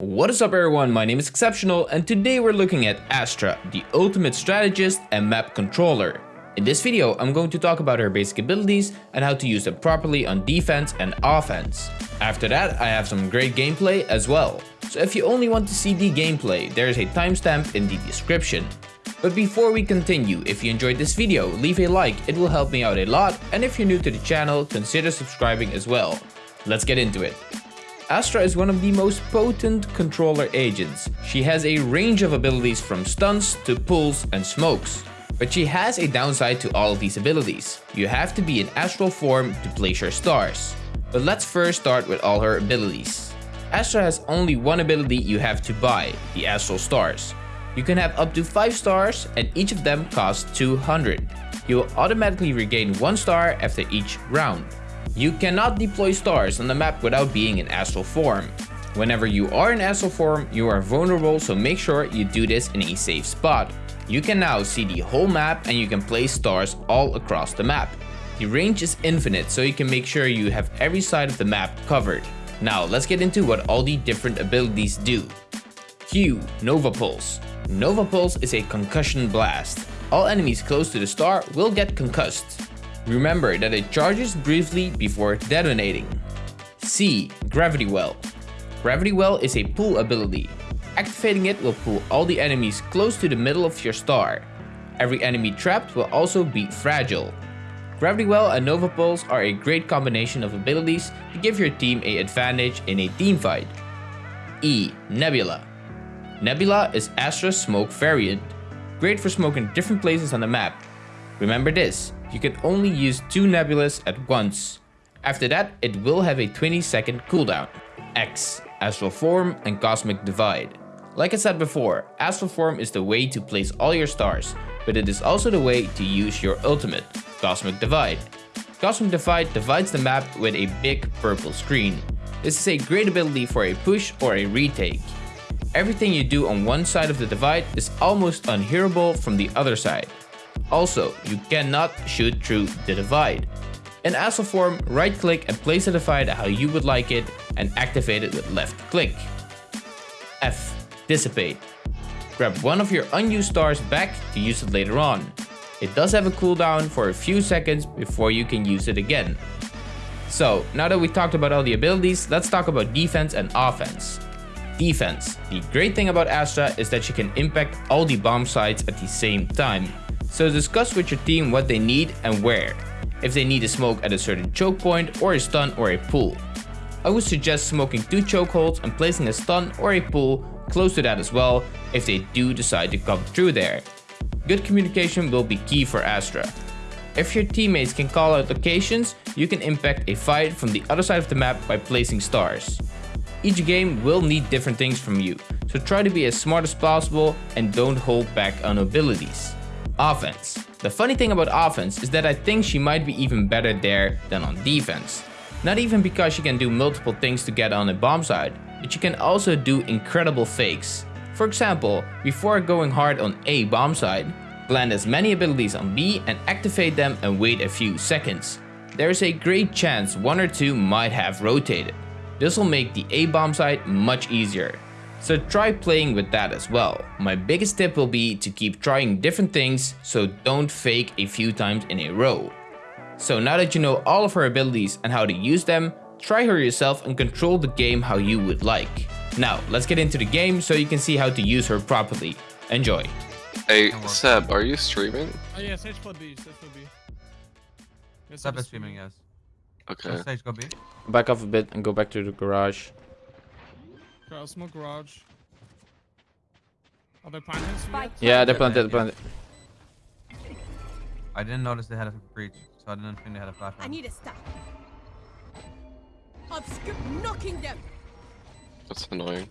What is up everyone, my name is Exceptional and today we're looking at Astra, the ultimate strategist and map controller. In this video, I'm going to talk about her basic abilities and how to use them properly on defense and offense. After that, I have some great gameplay as well. So if you only want to see the gameplay, there is a timestamp in the description. But before we continue, if you enjoyed this video, leave a like, it will help me out a lot, and if you're new to the channel, consider subscribing as well. Let's get into it. Astra is one of the most potent controller agents. She has a range of abilities from stunts to pulls and smokes. But she has a downside to all of these abilities. You have to be in astral form to place your stars. But let's first start with all her abilities. Astra has only one ability you have to buy, the Astral Stars. You can have up to 5 stars and each of them costs 200. You will automatically regain 1 star after each round. You cannot deploy stars on the map without being in astral form. Whenever you are in astral form, you are vulnerable so make sure you do this in a safe spot. You can now see the whole map and you can place stars all across the map. The range is infinite so you can make sure you have every side of the map covered. Now let's get into what all the different abilities do. Q Nova Pulse Nova Pulse is a concussion blast. All enemies close to the star will get concussed. Remember that it charges briefly before detonating. C. Gravity Well Gravity Well is a pull ability. Activating it will pull all the enemies close to the middle of your star. Every enemy trapped will also be fragile. Gravity Well and Nova Pulse are a great combination of abilities to give your team a advantage in a team fight. E. Nebula Nebula is Astra's smoke variant, great for smoking different places on the map. Remember this, you can only use two nebulas at once. After that, it will have a 20 second cooldown. X, Astral Form and Cosmic Divide. Like I said before, Astral Form is the way to place all your stars, but it is also the way to use your ultimate, Cosmic Divide. Cosmic Divide divides the map with a big purple screen. This is a great ability for a push or a retake. Everything you do on one side of the divide is almost unhearable from the other side. Also, you cannot shoot through the divide. In Astral form, right click and place the divide how you would like it and activate it with left click. F. Dissipate. Grab one of your unused stars back to use it later on. It does have a cooldown for a few seconds before you can use it again. So, now that we talked about all the abilities, let's talk about defense and offense. Defense. The great thing about Astra is that she can impact all the bomb sites at the same time. So discuss with your team what they need and where. If they need a smoke at a certain choke point or a stun or a pull. I would suggest smoking two chokeholds and placing a stun or a pull close to that as well if they do decide to come through there. Good communication will be key for Astra. If your teammates can call out locations, you can impact a fight from the other side of the map by placing stars. Each game will need different things from you, so try to be as smart as possible and don't hold back on abilities. Offense. The funny thing about offense is that I think she might be even better there than on defense. Not even because she can do multiple things to get on a bomb side, but she can also do incredible fakes. For example, before going hard on A bomb side, plant as many abilities on B and activate them and wait a few seconds. There is a great chance one or two might have rotated. This will make the A bomb side much easier. So try playing with that as well. My biggest tip will be to keep trying different things, so don't fake a few times in a row. So now that you know all of her abilities and how to use them, try her yourself and control the game how you would like. Now, let's get into the game so you can see how to use her properly. Enjoy. Hey, Seb, are you streaming? Oh yeah, Sage for B, Sage for B. Yes, Seb I'm is streaming, yes. Okay. Sage go B. Back off a bit and go back to the garage. Okay, I'll smoke garage. Are they planting? Spike Yeah, they're Yeah, planted, yeah. planted. I didn't notice they had a breach, so I didn't think they had a flash. I need a stop. Obscure knocking them. That's annoying.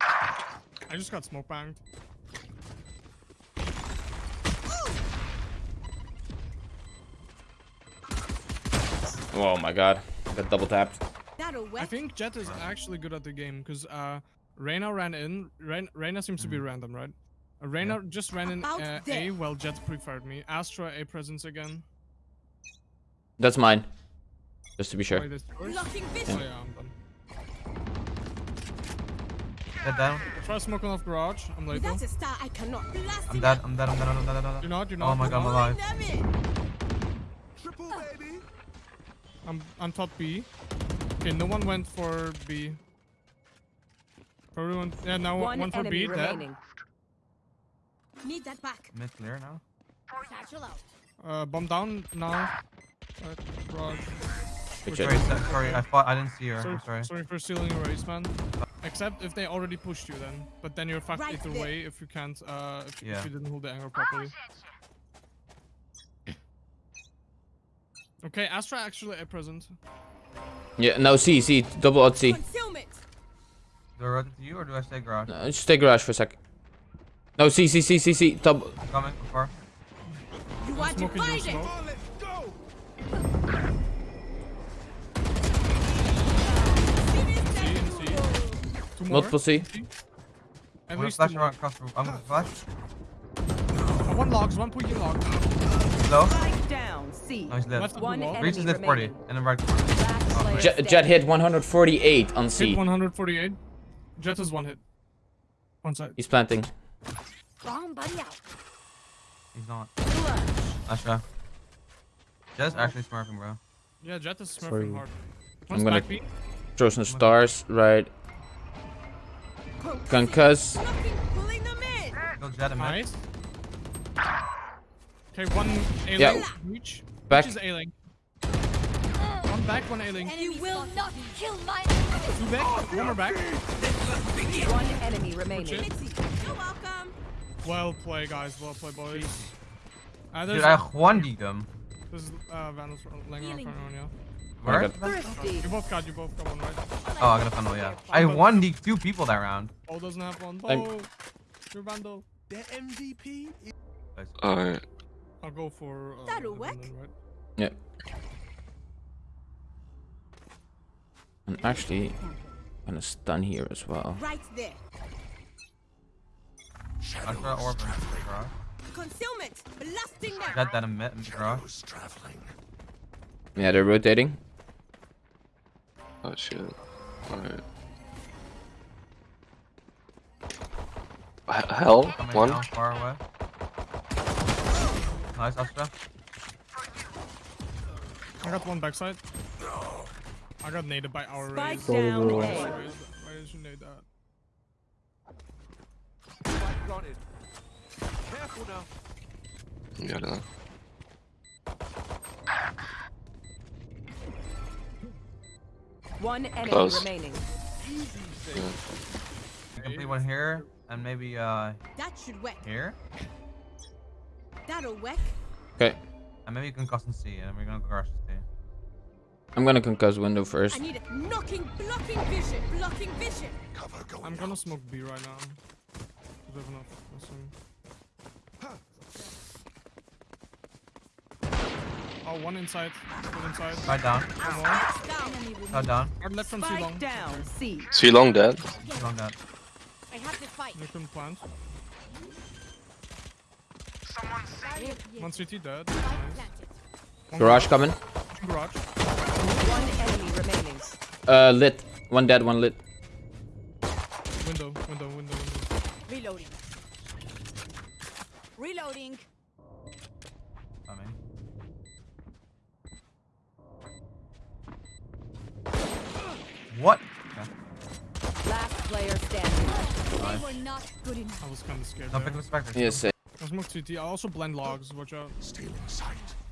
I just got smoke banged. Oh my god. I got double tapped. That'll I think Jett is actually good at the game because uh, Reyna ran in. Rein Reyna seems to be random, right? Uh, Reyna just ran in uh, A there. while Jett preferred me. Astra A presence again. That's mine. Just to be sure. Wait, this yours? Blocking Oh yeah, I'm done. Dead down. Try smoking off garage. I'm late though. Without a star, I cannot blast I'm him dead. I'm dead. I'm dead. I'm dead. I'm dead. You're not. You're not. Oh my god, I'm not. alive. Damn it. I'm I'm top B. Okay, no one went for B. Probably went. Yeah, now One one for enemy B. Dead. remaining. Need that back. Mid clear now. Satchel out. Uh, bomb down now. Right, garage. Good Okay. shit. Sorry, sorry. I thought I didn't see her. Sorry, I'm sorry. sorry for stealing your race, man. Except if they already pushed you, then. But then you're fucked Right either there. way if you can't. Uh, if, Yeah. if you didn't hold the angle properly. Okay, Astra actually at present. Yeah, no, C, C, double out C. Concealment. Do I rotate to you or do I stay garage? Uh, just stay garage for a sec. No, C, C, C, C, C, double. Coming before. You are Smoking your divided. smoke. C and C. Two more. Multiple C. At I'm gonna least flash two around more. across the room. I'm gonna flash. One logs, one pushing log. Low. Spike down. C. Nice lift. Left One wall. enemy Reaches lift 40. And then right corner. Last player Jett, Jett hit 148 on Hit C. 148. Jett is one hit. One side. He's planting. Bomb buddy out. He's not. Astra. Jett's actually smurfing, bro. Yeah, Jett is Sorry. smurfing hard. I'm gonna- back B. Throw some stars, right. Concuss. Knocking, pulling them in. Go Jett. Nice. Okay, one A Yeah. Reach. Back. Reach is A lane. One back, one A lane. You will not kill my Two back, one more back. One enemy remaining. You're welcome. Well play, guys. Well play, boys. Uh, Dude, there's, I 1 them. there's uh, Vandals laying around Healing. front on you. Where? got- You both got, you both got one, right? Oh, I got a funnel, yeah. I 1 d two people that round. Bo doesn't have one. I'm- Bo, you're Vandal. Alright. I'll go for. Uh, That'll work. Right? Yeah. I'm actually gonna stun here as well. Right there. Astra Orphan. Garage. Concealment. Blasting them. Jett that in mid. Garage. Yeah, they're rotating. Oh shit. Alright. H- Hell? Coming One? down far away. Nice, Astra. I got one backside. I got naded by our Spike Raze. down Why A. did why did you nade that? Yeah, I don't know. One enemy Close. remaining. You complete one here. And maybe, uh, That should work. here. That'll work. Okay. And maybe you can cross and see And we're gonna go garage C. I'm gonna concuss window first. I need it. Knocking, blocking vision. Blocking vision. I'm gonna smoke B right now. We have enough. Listen. Oh, one inside. One inside. Side down. One more. Down. Side down. Hard left from too long. Spike down. C. C long dead. Long that. I have to fight. You can plant. Here, One CT dead. Spike Nice. One Garage coming. Garage. One enemy remaining. Uh, lit. One dead, one lit. Window, window, window, window. Reloading. Reloading. Coming. What? Okay. Last player standing. They were not good enough. I was kind of scared. Don't there. pick the spectre. Yes, uh, I smoke CT. I also blend logs. Watch out.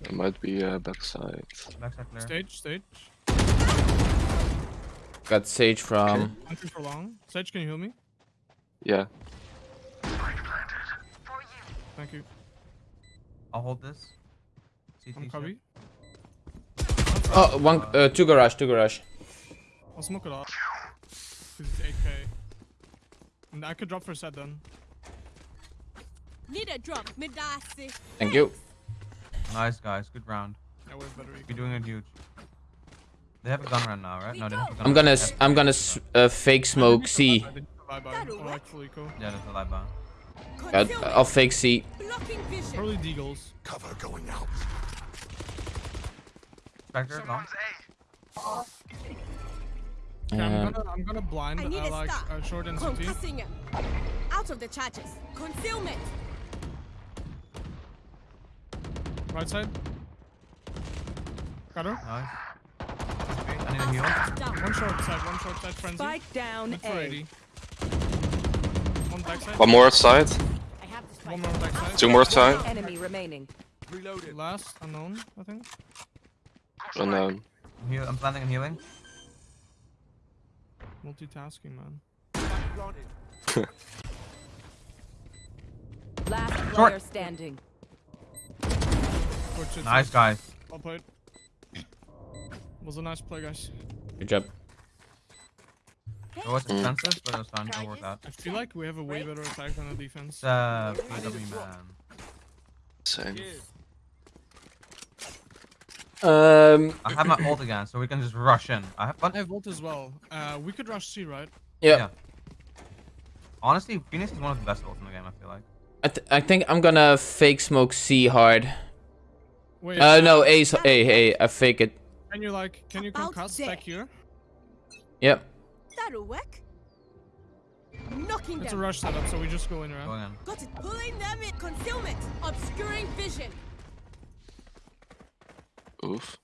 It might be uh, backside. Backside clear. Stage, stage. got Sage from. Hunting for long. Sage, can you heal me? Yeah. Thank you. I'll hold this. CT I'm shit. cubby. Oh, one, uh, two garage, two garage. I'll smoke it off. Cause it's 8k. And I could drop for a set then. Need a drop. Mid assy. Thank you. Nice guys, good round. Yeah, way better. You're doing it huge. They have a gun run now, right? No, they have a gun I'm gonna, They I'm gonna s- uh, fake smoke C. Bye bye. That'll Oh, work. actually, cool. Yeah, there's a light bomb. Uh, I'll fake C. Blocking vision. Probably deagles. Spectre, long. Okay, I'm Um, gonna I'm gonna blind I uh, a like uh, short and city. Out of the charges. Concealment. Right side. Got her. Nice. Okay, I need a heal. One short side. One short side. Frenzy. Spike down Mid for A. 80. One back side. One more side. I have spike. One more back side. Two more side. Enemy remaining. Reloaded. Last unknown, I think. Unknown. Um, I'm, heal- I'm planting and healing. Multitasking, man. Last Short. player standing. Good shit, Nice, sis. guys. Well played. Was a nice play, guys. Good job. It was expensive, but it was fun. It worked out. I feel like we have a way better attack than a defense. It's uh, PW man. Same. Um, I have my ult again, so we can just rush in. I have fun. I have ult as well. Uh, we could rush C, right? yeah. Yeah. Honestly, Phoenix is one of the best ults in the game. I feel like. I, th I think I'm gonna fake smoke C hard. Wait. Uh, no, A's A, A. I fake it. Can you like, can you About concuss back here? Yep. That'll work. Knocking It's a rush setup, so we just go in, right? Going in. Got it. Pulling them in. Concealment. Obscuring vision. Oof.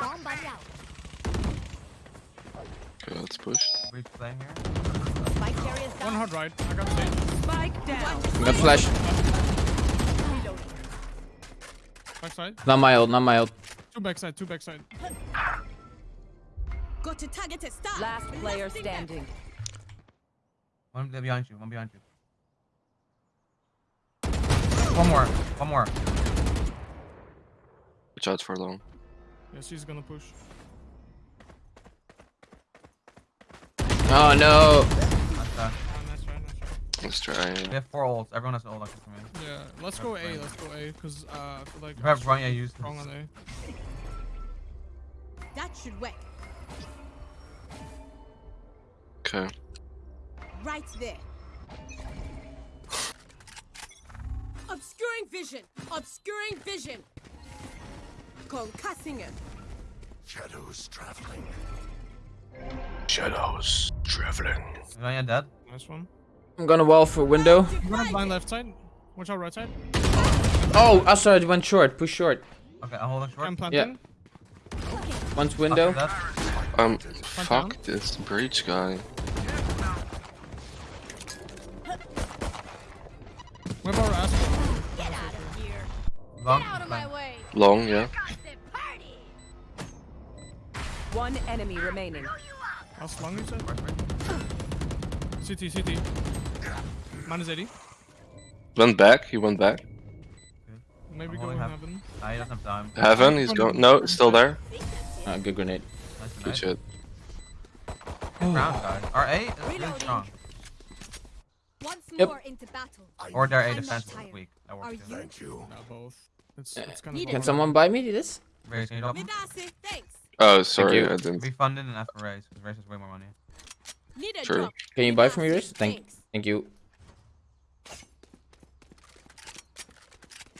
Bomb buddy out. Okay, let's push. Breach playing here. Spike carriers One down. hard right. I got stage. Spike down. I'm gonna flash. Reloading. Backside. Not my ult, not my ult. Two backside, two backside. Got to target a star. Last player standing. One behind you. One behind you. One more. One more. Watch out for long. Yeah, she's gonna push. Oh no. That's, uh, Ah, nice try, nice try. Let's try. we have four ults. Everyone has an ult except for me. Yeah, let's go A, let's go A, because uh, I feel like You have I'm run, yeah, use strong on A. That should work. Okay. Right there. Obscuring vision. Obscuring vision. Concussing him. Shadows traveling. Run, dead. Nice one. I'm gonna wall for window. I'm gonna blind left side. Watch out right side. Oh, I saw it went short. Push short. Okay, I'm holding short. I'm planting. Yeah. One's window. After that, Um, down. fuck this breach guy. We have our. Get out of here. long. Get out of my way. Long, yeah. One enemy remaining. Last long, you said? CT, CT. Minus 80. Went back. He went back. Maybe I'm go only heaven. Nah, he doesn't have time. Heaven. He's going. No, it's still there. Ah, good grenade. Nice and Good nice. shit. Good round, guys. Our A is really strong. Once Yep. more into battle. Or their A I'm defense is weak. That Are works too. you? Yeah, both. It's, Yeah. it's kind of. Can someone buy me this? Raze, can you drop them? Midasi, thanks. Oh, sorry. you. I didn't. Be funded and ask for Raze, because Raze has way more money. Need a Sure. drop. Can you buy from me, yours? Thank, thank you.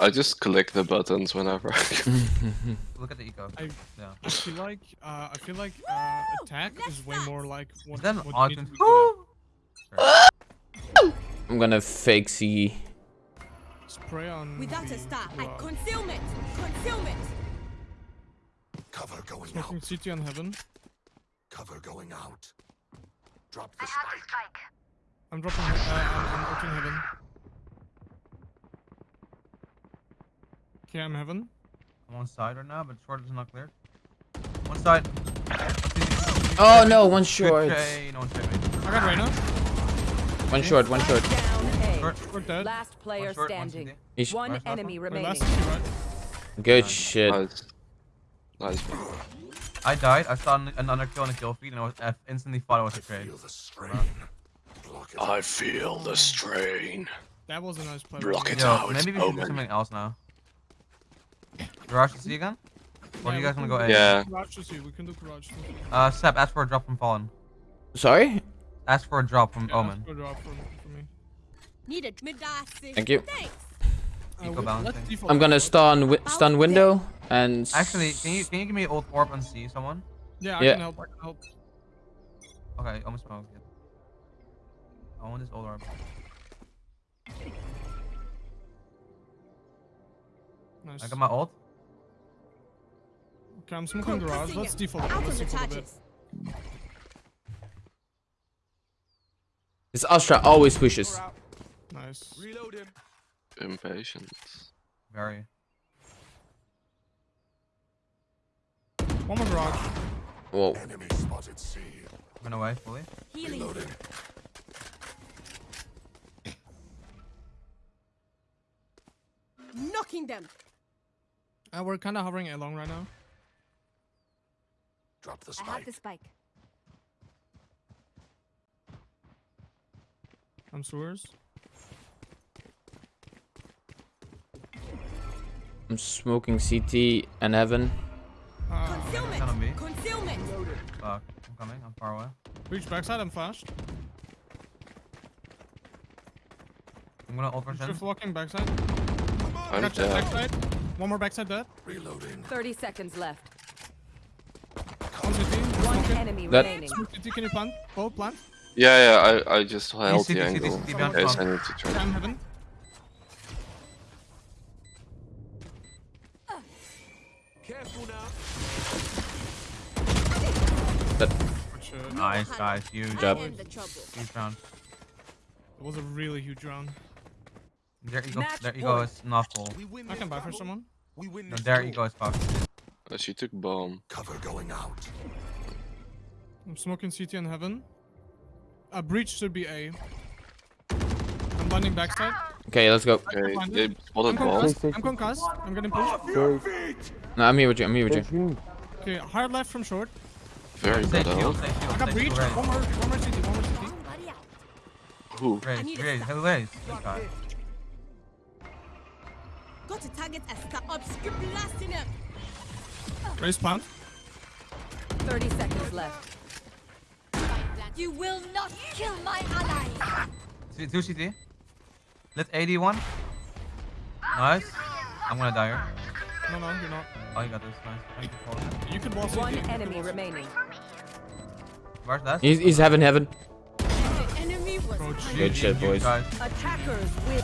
I just click the buttons whenever. Look at the eco. I- yeah. I feel like uh, I feel like uh, Woo! attack is way more like what, Is that an what you odd need to con- be good at. I'm gonna fake C. Spray on. Without the a star. I garage. concealment. Concealment. Cover going Smoking out. CT on heaven. Cover going out. Drop the spike. I'm dropping. Uh, I'm, I'm ulting heaven. Okay, I'm heaven. I'm on side right now, but short is not clear. One side. Oh no, one short. tray, No one checked me. I got Reyna. One short, one short. Down Short. We're dead. Last player One short, standing. CT. He's One Nice, last enemy Wait, remaining. last CT, good shit. nice. Nice. I died. I saw an- another kill on a kill feed, and I, was, I instantly thought it was a trade. Feel the strain. Block it. I feel the strain. That was a nice play. Block it Yo, out. maybe we should do something else now. Garage to see again? Or do you guys we want to go A? Yeah. Garage to see. We can do garage to see. Uh, Seb, ask for a drop from Fallen. Sorry? Ask for a drop from Yeah, Omen. that's good drop for, for me. Need a Midasi. Thank you. Thanks. Uh, Eco we- balancing. default I'm gonna stun wi stun window and. Actually, can you can you give me ult orb and see someone? Yeah, I Yeah. can help. I can help. Okay, almost smoked. it. I want this ult orb. Nice. I got my ult. Okay, I'm smoking garage. Concussing Let's default. Out Let's on the default a bit. This Astra always pushes. Nice. Impatient. Very. One more garage. Whoa. Enemy spotted C. Went away fully. Healing. Reloading. Knocking them. Uh, we're kind of hovering along right now. Drop the spike. I have the spike. I'm sewers. I'm smoking CT and heaven. Uh, Concealment. Gonna be. Concealment. Fuck. I'm coming. I'm far away. reach backside. I'm flashed. I'm gonna ult rush in. Shift walking backside. I'm Gotcha. dead. Backside. One more backside dead. Reloading. 30 seconds left. One CT. One enemy That- remaining. Smoke CT. Can you plant? Both plant. Yeah, yeah, I, I just held the angle CT, in behind case I spawn. need to try. I'm heaven. That Good shit. Nice, guys. Huge. job. I am. Huge round. It was a really huge round. Their eco, Match there ego point. is not full. I can buy for someone. We win No, their eco is fucked. Uh, she took bomb. Cover going out. I'm smoking CT in heaven. A breach should be A. I'm landing backside. Okay, let's go. Okay, find they spotted I'm bomb. concussed. I'm concussed. I'm getting pushed. Your. No, I'm here with you. I'm here with you. Okay, hard left from short. Very Stay good shield, out. I got breach. One more, one more CT, one more CT. Who? I Raze, need Raze, Raze? This guy. Got to target a stop. Obscure blasting him. Raze plant. 30 seconds left. You will not kill my ally. C- Two CT. Let's 81. Nice. I'm gonna die here. No, no, you're not. Oh, you got this. Nice. Thank you for it. You can wall CT. One you enemy wall remaining. Where's that? He's, he's heaven, heaven. The enemy was Bro, hunted. Good shit, boys. Attackers win.